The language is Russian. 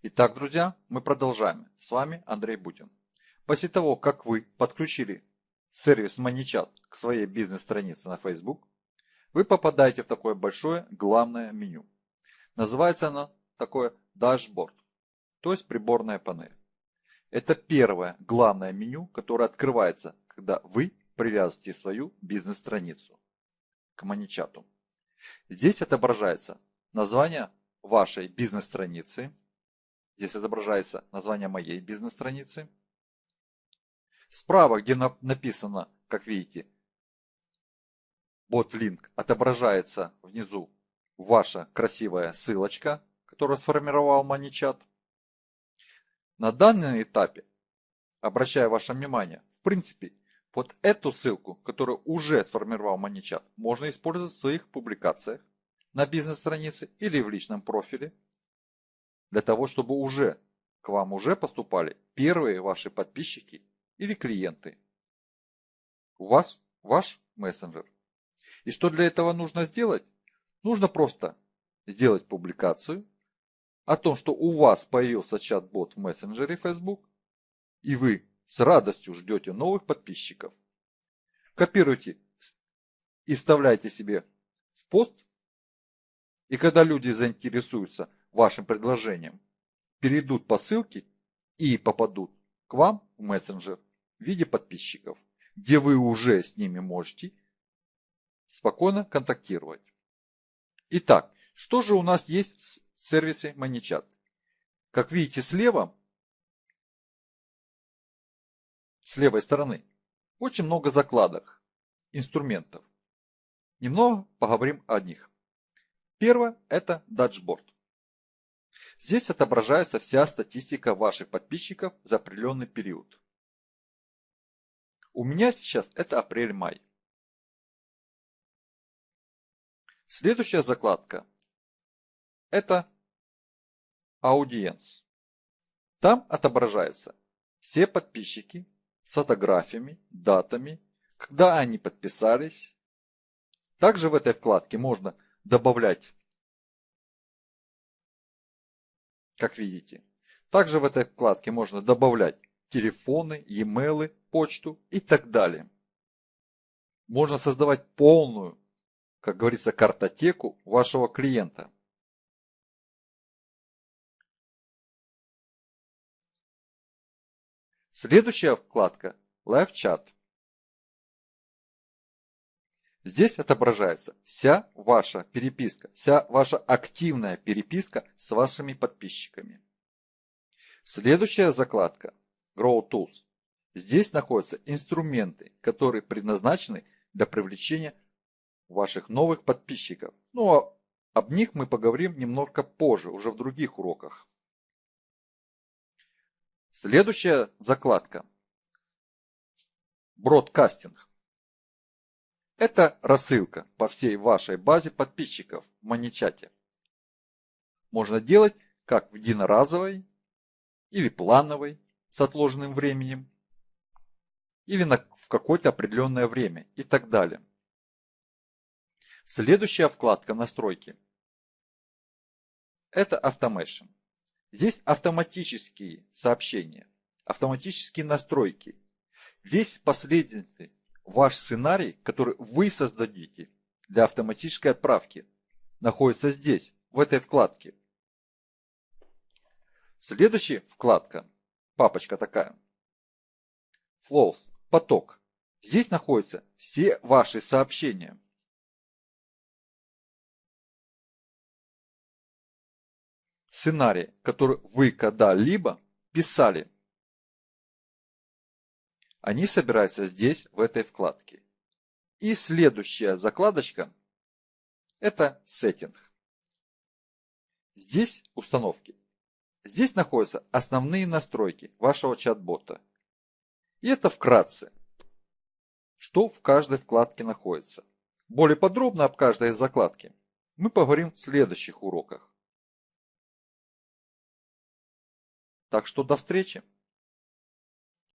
Итак, друзья, мы продолжаем. С вами Андрей Бутин. После того, как вы подключили сервис MoneyChat к своей бизнес-странице на Facebook, вы попадаете в такое большое главное меню. Называется оно такое дашборд, то есть приборная панель. Это первое главное меню, которое открывается, когда вы привязываете свою бизнес-страницу к MoneyChat. Здесь отображается название вашей бизнес-страницы. Здесь отображается название моей бизнес-страницы. Справа, где написано, как видите, бот линк, отображается внизу ваша красивая ссылочка, которую сформировал MoneyChat. На данном этапе, обращаю ваше внимание, в принципе, вот эту ссылку, которую уже сформировал MoneyChat, можно использовать в своих публикациях на бизнес-странице или в личном профиле, для того, чтобы уже к вам уже поступали первые ваши подписчики или клиенты. У вас ваш мессенджер. И что для этого нужно сделать? Нужно просто сделать публикацию о том, что у вас появился чат-бот в мессенджере Facebook, и вы с радостью ждете новых подписчиков. Копируйте и вставляйте себе в пост, и когда люди заинтересуются вашим предложением, перейдут по ссылке и попадут к вам в мессенджер в виде подписчиков, где вы уже с ними можете спокойно контактировать. Итак, что же у нас есть в сервисе MoneyChat? Как видите слева, с левой стороны, очень много закладок, инструментов. Немного поговорим о них. Первое – это дашборд. Здесь отображается вся статистика ваших подписчиков за определенный период. У меня сейчас это апрель-май. Следующая закладка – это аудиенс. Там отображаются все подписчики с фотографиями, датами, когда они подписались. Также в этой вкладке можно добавлять, как видите. Также в этой вкладке можно добавлять телефоны, e-mail, почту и так далее. Можно создавать полную как говорится, картотеку вашего клиента. Следующая вкладка Live Chat. Здесь отображается вся ваша переписка, вся ваша активная переписка с вашими подписчиками. Следующая закладка Grow Tools. Здесь находятся инструменты, которые предназначены для привлечения ваших новых подписчиков. Ну а об них мы поговорим немного позже, уже в других уроках. Следующая закладка. Бродкастинг. Это рассылка по всей вашей базе подписчиков в Маничате. Можно делать как в единоразовой или плановой с отложенным временем, или на, в какое-то определенное время и так далее. Следующая вкладка настройки. Это Automation. Здесь автоматические сообщения, автоматические настройки. Весь последовательный ваш сценарий, который вы создадите для автоматической отправки, находится здесь, в этой вкладке. Следующая вкладка, папочка такая. Flows, поток. Здесь находятся все ваши сообщения. сценарий, который вы когда-либо писали. Они собираются здесь, в этой вкладке. И следующая закладочка – это Setting. Здесь установки. Здесь находятся основные настройки вашего чат-бота. И это вкратце, что в каждой вкладке находится. Более подробно об каждой закладке мы поговорим в следующих уроках. Так что до встречи!